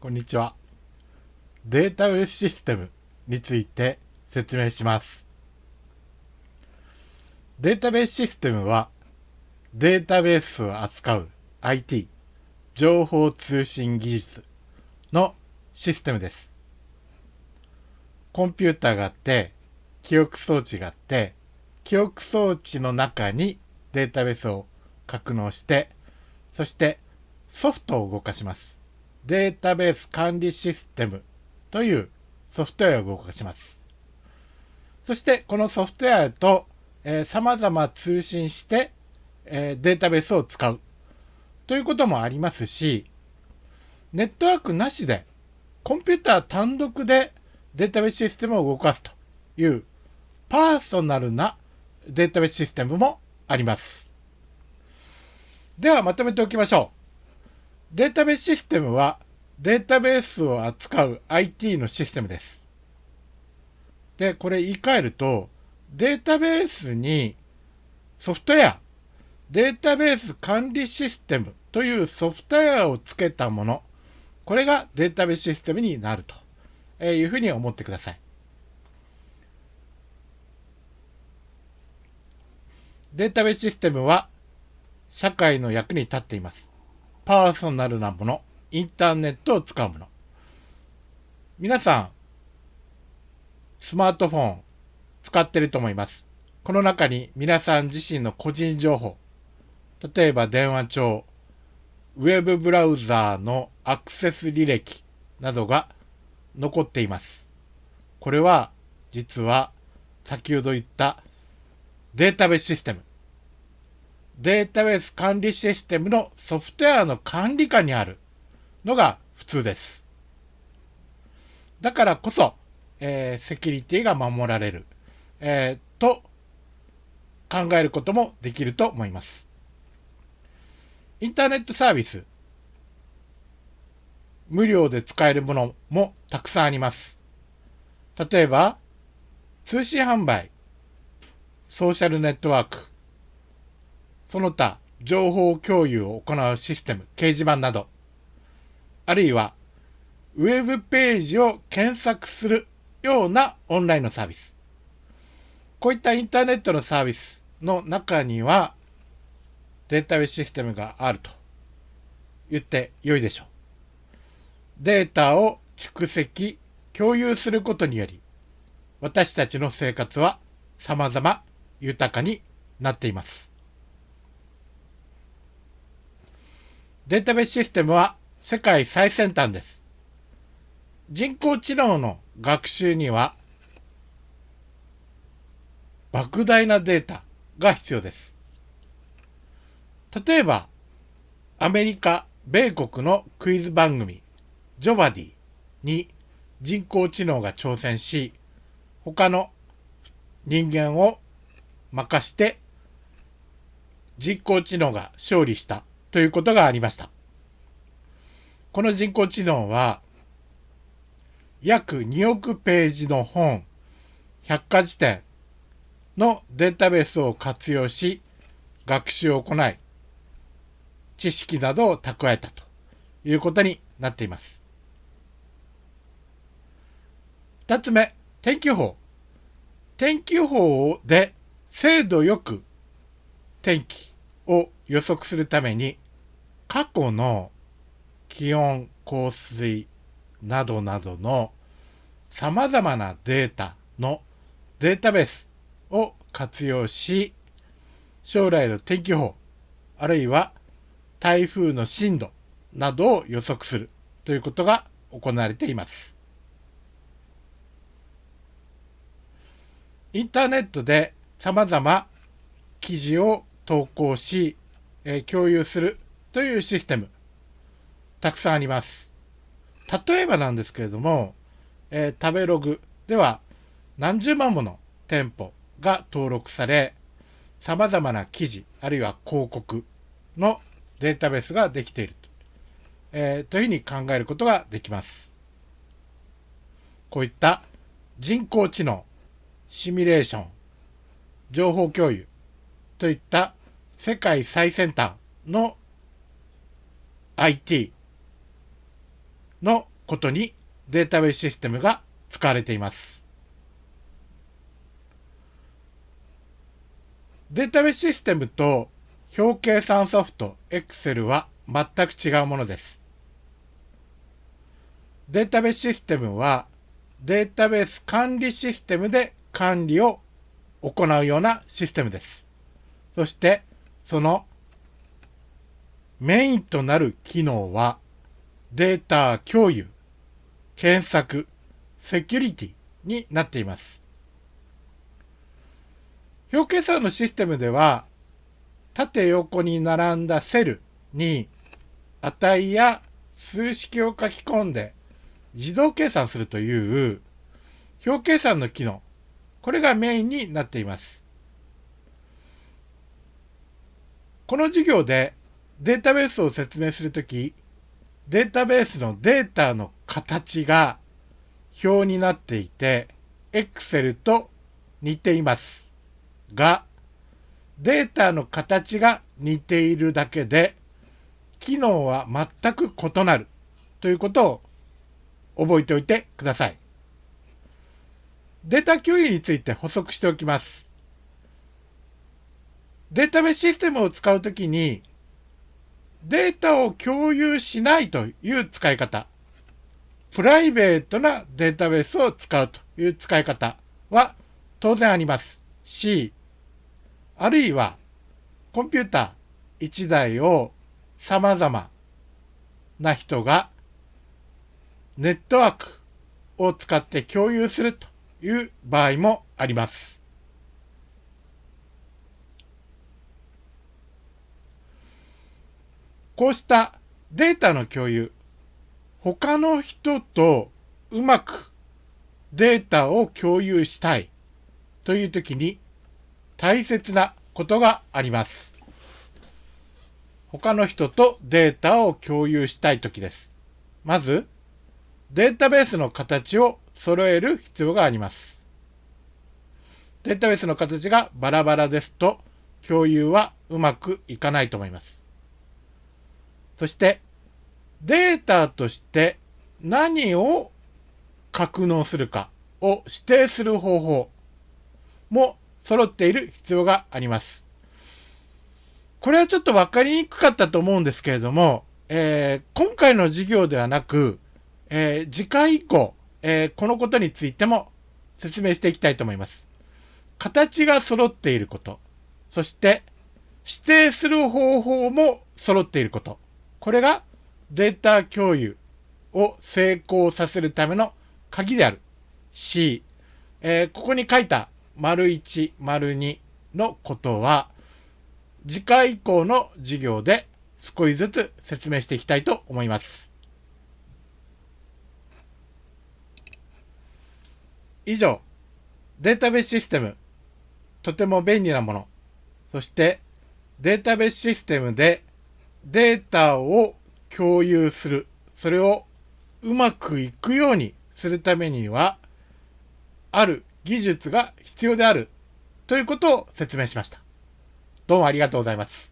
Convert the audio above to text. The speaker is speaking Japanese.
こんにちは。データベースシステムについて説明します。データベースシステムはデータベースを扱う IT、情報通信技術のシステムです。コンピューターがあって、記憶装置があって、記憶装置の中にデータベースを格納して、そしてソフトを動かします。データベース管理システムというソフトウェアを動かします。そしてこのソフトウェアと、えー、様々通信して、えー、データベースを使うということもありますし、ネットワークなしでコンピューター単独でデータベースシステムを動かすというパーソナルなデータベースシステムもあります。ではまとめておきましょう。データベースシステムはデータベースを扱う IT のシステムです。で、これ言い換えると、データベースにソフトウェア、データベース管理システムというソフトウェアをつけたもの、これがデータベースシステムになるというふうに思ってください。データベースシステムは社会の役に立っています。パーソナルなもの、インターネットを使うもの。皆さん、スマートフォン使ってると思います。この中に皆さん自身の個人情報、例えば電話帳、ウェブブラウザーのアクセス履歴などが残っています。これは実は先ほど言ったデータベースシステム、データベース管理システムのソフトウェアの管理下にあるのが普通です。だからこそ、えー、セキュリティが守られる、えー、と考えることもできると思います。インターネットサービス、無料で使えるものもたくさんあります。例えば、通信販売、ソーシャルネットワーク、その他、情報共有を行うシステム、掲示板など、あるいは、ウェブページを検索するようなオンラインのサービス。こういったインターネットのサービスの中には、データベースシステムがあると言って良いでしょう。データを蓄積、共有することにより、私たちの生活は様々豊かになっています。データベースシステムは世界最先端です。人工知能の学習には莫大なデータが必要です。例えば、アメリカ、米国のクイズ番組、ジョバディに人工知能が挑戦し、他の人間を任して人工知能が勝利したということがありました。この人工知能は、約2億ページの本、百科事典のデータベースを活用し、学習を行い、知識などを蓄えたということになっています。二つ目、天気予報。天気予報で精度よく天気を予測するために過去の気温、降水などなどの様々なデータのデータベースを活用し、将来の天気予報、あるいは台風の進路などを予測するということが行われています。インターネットで様々記事を投稿し、え、共有するというシステム、たくさんあります。例えばなんですけれども、えー、食べログでは何十万もの店舗が登録され、様々な記事、あるいは広告のデータベースができていると,、えー、というふうに考えることができます。こういった人工知能、シミュレーション、情報共有といった世界最先端の IT のことにデータベースシステムが使われています。データベースシステムと表計算ソフト Excel は全く違うものです。データベースシステムはデータベース管理システムで管理を行うようなシステムです。そしてそのメインとなる機能はデータ共有、検索、セキュリティになっています。表計算のシステムでは縦横に並んだセルに値や数式を書き込んで自動計算するという表計算の機能、これがメインになっています。この授業でデータベースを説明するとき、データベースのデータの形が表になっていて、Excel と似ていますが、データの形が似ているだけで、機能は全く異なるということを覚えておいてください。データ共有について補足しておきます。データベースシステムを使うときに、データを共有しないという使い方、プライベートなデータベースを使うという使い方は当然ありますし、あるいはコンピューター1台を様々な人がネットワークを使って共有するという場合もあります。こうしたデータの共有、他の人とうまくデータを共有したいというときに大切なことがあります。他の人とデータを共有したいときです。まず、データベースの形を揃える必要があります。データベースの形がバラバラですと、共有はうまくいかないと思います。そして、データとして何を格納するかを指定する方法も揃っている必要があります。これはちょっと分かりにくかったと思うんですけれども、えー、今回の授業ではなく、えー、次回以降、えー、このことについても説明していきたいと思います。形が揃っていること、そして指定する方法も揃っていること、これがデータ共有を成功させるための鍵である。し、えー、ここに書いた丸1、丸2のことは、次回以降の授業で少しずつ説明していきたいと思います。以上、データベースシステム、とても便利なもの、そしてデータベースシステムでデータを共有する、それをうまくいくようにするためには、ある技術が必要であるということを説明しました。どうもありがとうございます。